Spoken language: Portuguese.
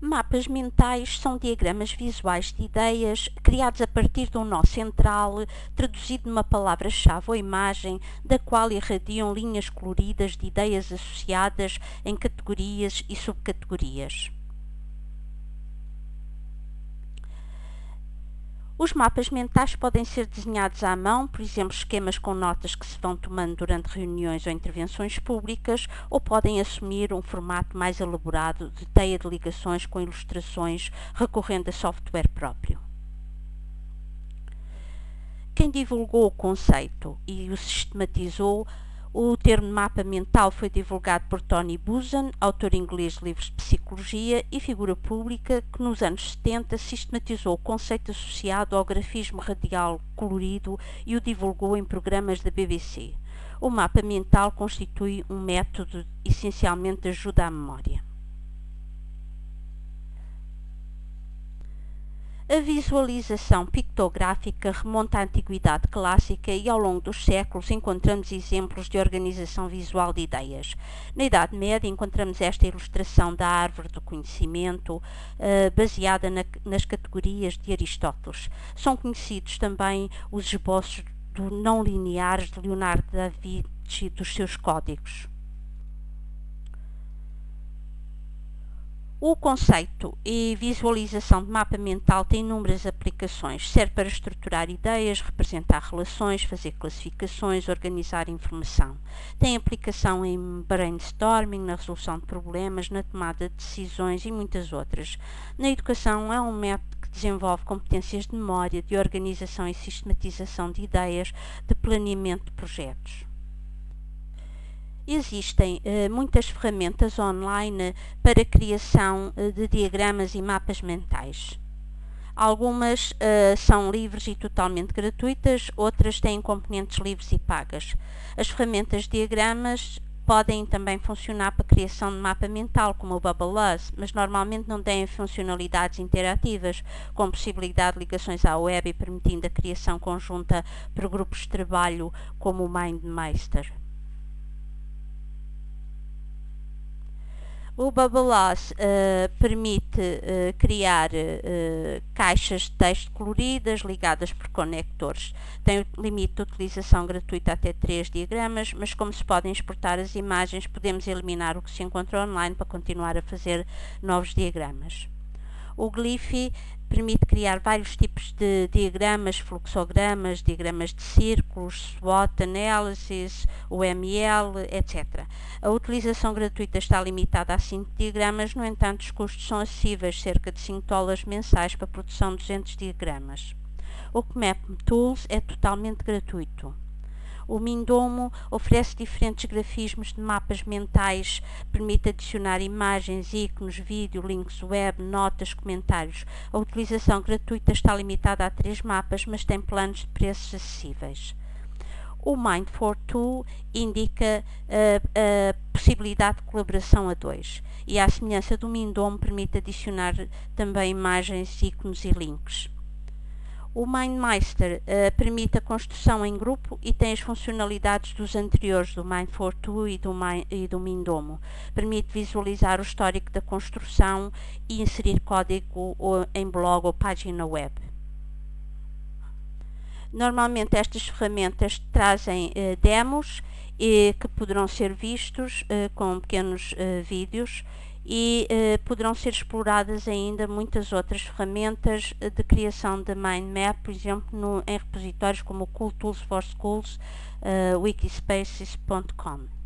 Mapas mentais são diagramas visuais de ideias criados a partir de um nó central, traduzido numa palavra-chave ou imagem, da qual irradiam linhas coloridas de ideias associadas em categorias e subcategorias. Os mapas mentais podem ser desenhados à mão, por exemplo, esquemas com notas que se vão tomando durante reuniões ou intervenções públicas, ou podem assumir um formato mais elaborado de teia de ligações com ilustrações recorrendo a software próprio. Quem divulgou o conceito e o sistematizou o termo mapa mental foi divulgado por Tony Buzan, autor inglês de livros de psicologia e figura pública que nos anos 70 sistematizou o conceito associado ao grafismo radial colorido e o divulgou em programas da BBC. O mapa mental constitui um método essencialmente de ajuda à memória. A visualização pictográfica remonta à antiguidade clássica e ao longo dos séculos encontramos exemplos de organização visual de ideias. Na Idade Média encontramos esta ilustração da árvore do conhecimento, uh, baseada na, nas categorias de Aristóteles. São conhecidos também os esboços do não lineares de Leonardo da Vinci dos seus códigos. O conceito e visualização de mapa mental tem inúmeras aplicações. Serve para estruturar ideias, representar relações, fazer classificações, organizar informação. Tem aplicação em brainstorming, na resolução de problemas, na tomada de decisões e muitas outras. Na educação é um método que desenvolve competências de memória, de organização e sistematização de ideias, de planeamento de projetos. Existem uh, muitas ferramentas online para criação uh, de diagramas e mapas mentais. Algumas uh, são livres e totalmente gratuitas, outras têm componentes livres e pagas. As ferramentas de diagramas podem também funcionar para criação de mapa mental, como o Bubbleless, mas normalmente não têm funcionalidades interativas, com possibilidade de ligações à web e permitindo a criação conjunta para grupos de trabalho, como o MindMeister. O Bubbleless uh, permite uh, criar uh, caixas de texto coloridas ligadas por conectores. Tem limite de utilização gratuita até 3 diagramas, mas como se podem exportar as imagens, podemos eliminar o que se encontra online para continuar a fazer novos diagramas. O Glyphy permite criar vários tipos de diagramas, fluxogramas, diagramas de círculos, SWOT analysis, UML, etc. A utilização gratuita está limitada a 5 diagramas, no entanto os custos são acessíveis, cerca de 5 dólares mensais para a produção de 200 diagramas. O CMAP Tools é totalmente gratuito. O Mindomo oferece diferentes grafismos de mapas mentais, permite adicionar imagens, ícones, vídeo, links web, notas, comentários. A utilização gratuita está limitada a três mapas, mas tem planos de preços acessíveis. O Mind4Tool indica a, a, possibilidade de colaboração a dois e, à semelhança do Mindomo, permite adicionar também imagens, ícones e links. O MindMeister uh, permite a construção em grupo e tem as funcionalidades dos anteriores, do Mind42 e do, Mind, e do Mindomo. Permite visualizar o histórico da construção e inserir código ou, em blog ou página web. Normalmente estas ferramentas trazem uh, demos e que poderão ser vistos uh, com pequenos vídeos e eh, poderão ser exploradas ainda muitas outras ferramentas eh, de criação de mind map, por exemplo, no, em repositórios como o Cool Tools for Schools, uh, wikispaces.com.